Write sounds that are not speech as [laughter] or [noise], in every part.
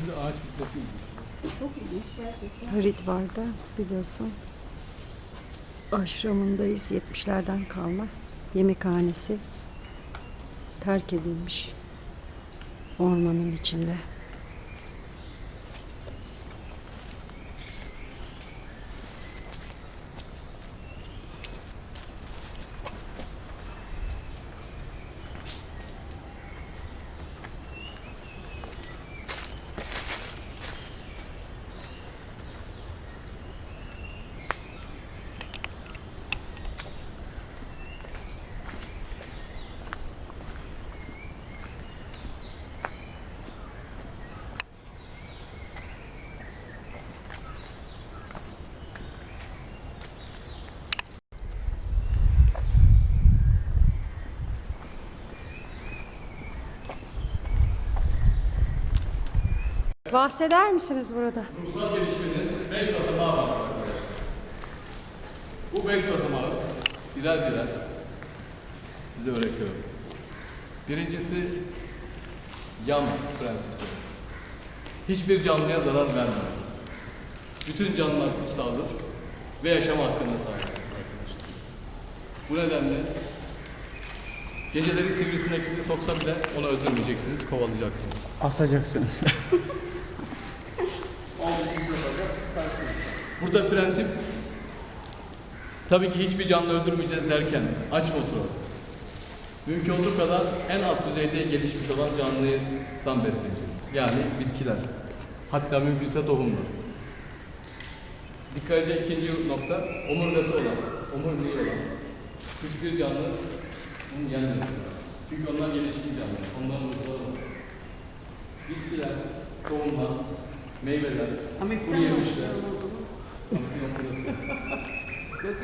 Şimdi ağaç bitmesi. Çok ilginç gerçekten. Haridvar'da biliyorsun aşramındayız 70'lerden kalma yemekhanesi terk edilmiş ormanın içinde. Bahseder misiniz burada? Kurumsal gelişmenin 5 basamağı var arkadaşlar. Bu 5 basamağı birer birer size öğretiyorum. Birincisi yan prensibi. Hiçbir canlıya zarar vermemek. Bütün canlılar kutsaldır ve yaşam hakkına sahiptir arkadaşlar. Bu nedenle geceleri sivrisinek sizi soksa bile onu öldürmeyeceksiniz, kovalayacaksınız. Asacaksınız. [laughs] Burada prensip tabii ki hiçbir canlı öldürmeyeceğiz derken aç motoru. Mümkün olduğu kadar en alt düzeyde gelişmiş olan canlıdan besleyeceğiz. Yani bitkiler. Hatta mümkünse tohumlar. Dikkat edecek ikinci nokta omurgası olan, omuriliği olan hiçbir canlı bunun yenmemesi. Çünkü onlar gelişkin canlı. Onların var. Bitkiler, tohumlar, meyveler, kuru yemişler. Amfiyon burası. Yok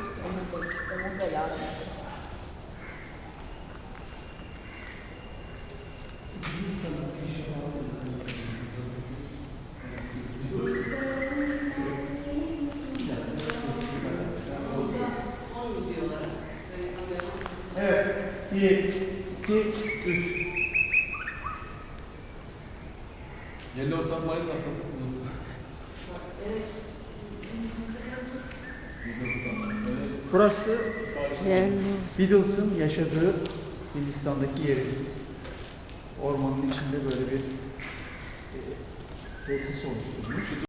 Burası Beatles'ın yaşadığı Hindistan'daki yeri. Ormanın içinde böyle bir e, tesis oluşturmuş.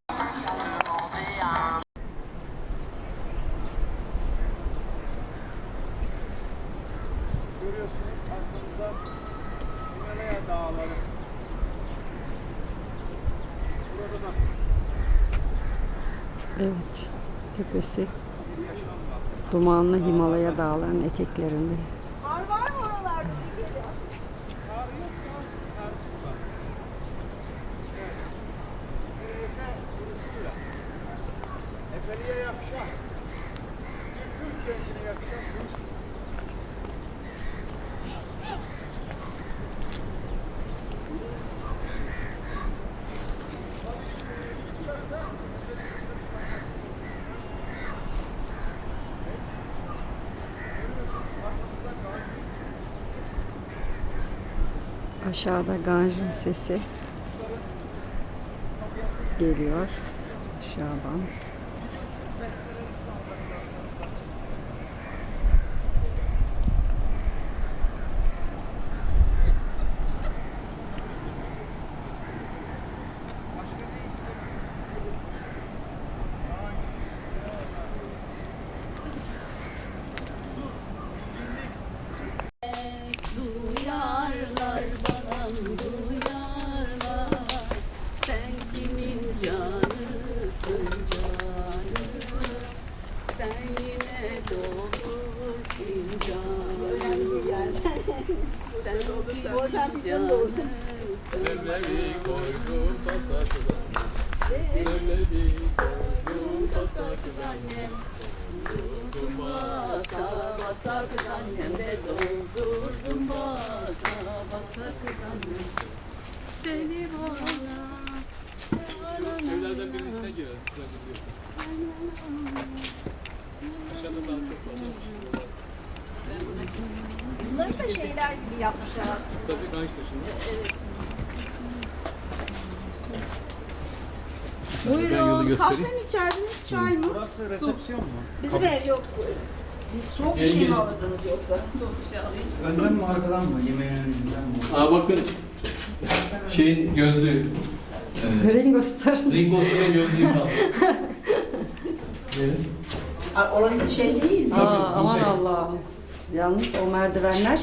Görüyorsunuz arkamızda Himalaya dağları. Burada da Evet, tepesi. Dumanlı Himalaya dağlarının eteklerinde. Var var mı oralarda bir kere? Kar yok da karcık var. Evet. Yürüyüşe vuruşuyla. Efeliye yakışan. Bir Türk zengini yakışan bu iş. Aşağıda Ganj'ın sesi geliyor. Şaban. Duyarlar bana duyarlar Sen kimin canısın canım Sen yine doldur fincanı Seblebi koydum tasa kızannem. Seblebi koydum tasa kızannem. Doldurdum basa basa kız annem de doldurdum basa basa kız annem Seni bana Evlerden birinin içine girer. Aşağıda daha çok fazla. Bunları da şeyler gibi yapmışlar aslında. Tabii yolu Buyurun. Kahve içerdiniz, çay mı? Burası resepsiyon mu? Bizim ev yok. Soğuk bir şey mi gelin. alırdınız yoksa? Soğuk bir şey alayım. Önden mi arkadan mı? Yemeğin önünden mi? Aa bakın şeyin gözlüğü. Ringo Starr'ın Ringo Starr'ın gözlüğü kaldı. Aa, orası şey değil mi? Aa, aman. Allah'ım. Yalnız o merdivenler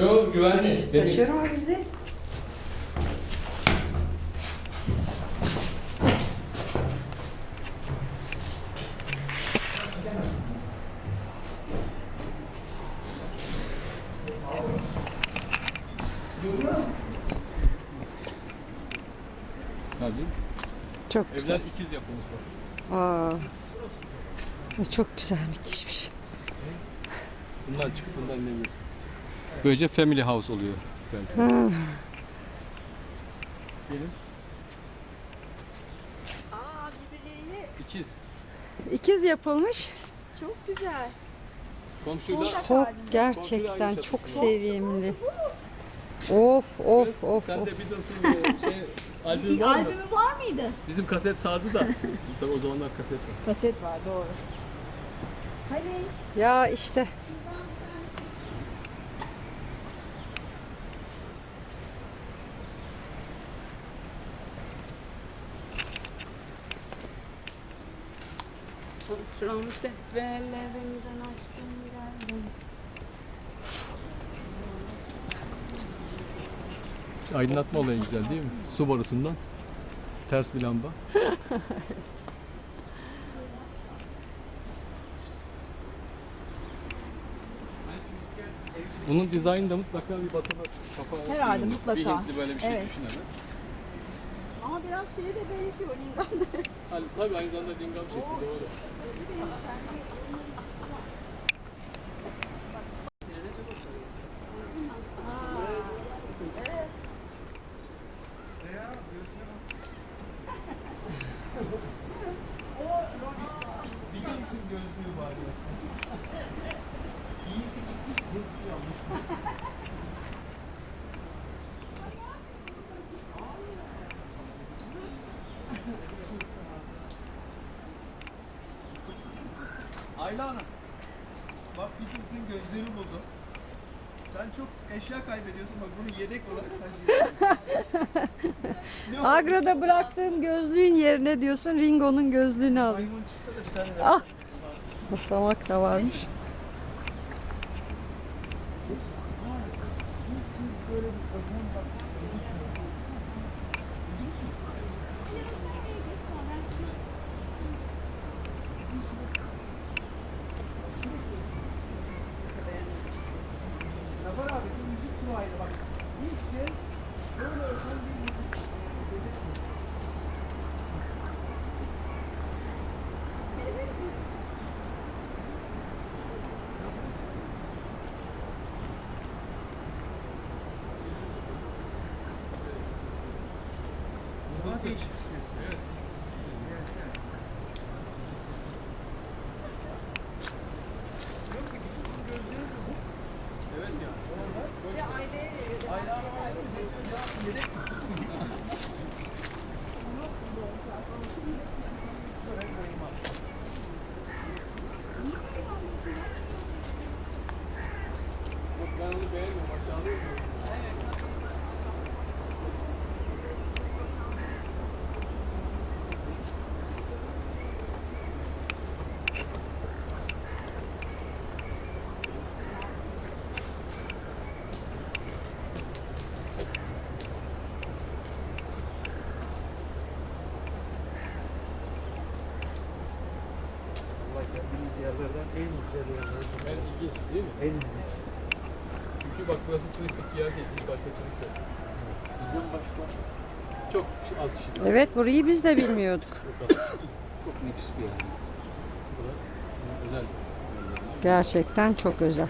Yok güvenli. Taşır mı bizi? Hadi. Çok güzel. Evler ikiz yapılmış. Aa, çok güzel müthişmiş. Bundan çıkıp bundan inebilirsin. Böylece family house oluyor. belki. Gelin. Aa birbirleriyle İkiz. ikiz yapılmış. çok güzel. Komşuyla Çok gerçekten çok sevimli. Of of of Sen of. de Beatles'ın şey [laughs] albümü Bir var mı? albümü var mıydı? Bizim kaset sardı da. Tabii o zamanlar kaset var. Kaset var doğru. Hani Ya işte From seferlerinden açtım geldim. Aydınlatma olayı güzel değil mi? Su borusundan. Ters bir lamba. Bunun dizaynı da mutlaka bir batılı kafa. Herhalde, Bir mutlaka. Böyle bir şey Evet. düşün hemen. Ama biraz şeye de benziyor Lingan. [laughs] Hani, tabii aynı zamanda lingam şekli doğru. Bilirsin gözlüğü var ya. İyisi gitmiş, hepsi yanlış. [laughs] Ayla Hanım, bak Beatles'ın gözlüğünü buldum. Sen çok eşya kaybediyorsun bak bunu yedek olarak taşıyorsun. Agra'da bıraktığım gözlüğün yerine diyorsun Ringo'nun gözlüğünü al. Maymun çıksa da bir tane ver. Ah. Basamak da varmış. Zafer abi şu müzik kulağıyla bak. İlk kez böyle özel bir müzik Daha değişik bir ses. Evet. Yok ki bizim gözleri bulduk. Evet ya. Orada böyle Ayla Hanım ayrı bir şey. Ya yedek tutsun. Şöyle koyayım abi. Bak ben onu beğenmiyorum. Aşağılıyor mu? Vallahi geldiğimiz yerlerden en güzel yerlerden. Ben ilginç değil mi? En ilginç. Çünkü bak burası turistik bir yer değil. Hiç başka turist yok. Bizden başka çok az kişi. Evet burayı biz de bilmiyorduk. Çok nefis bir yer. Burası özel. Gerçekten çok özel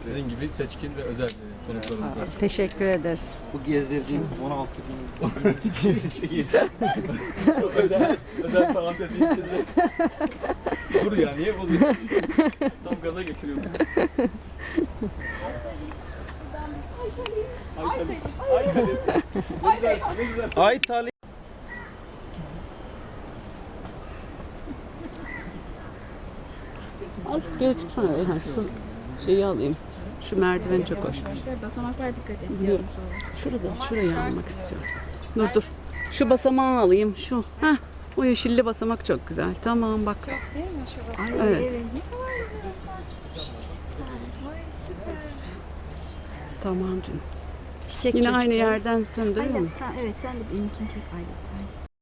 sizin gibi seçkin ve özel konuklarımız var. Teşekkür ederiz. Bu gezdirdiğim 16 bin kişisi gezdi. özel, özel parantezin içinde. Dur ya niye bozuyorsun? Tam gaza getiriyorsun. Ay Talip. Ay Talip. Azıcık geri çıksana Elhan. Şu şeyi alayım. Şu merdiven çok hoş. Basamaklar dikkat et. Biliyorum. Şurada, şurayı almak istiyorum. Dur dur. Şu basamağı alayım. Şu. Heh. O yeşilli basamak çok güzel. Tamam bak. Değil mi şurası? Evet. Evet. Ne kadar güzel. Vay süper. Tamam canım. Çiçek Yine çocuk. aynı yerden söndürüyor Aynen. mu? Ha, evet sen de benimkini çek. Aynen.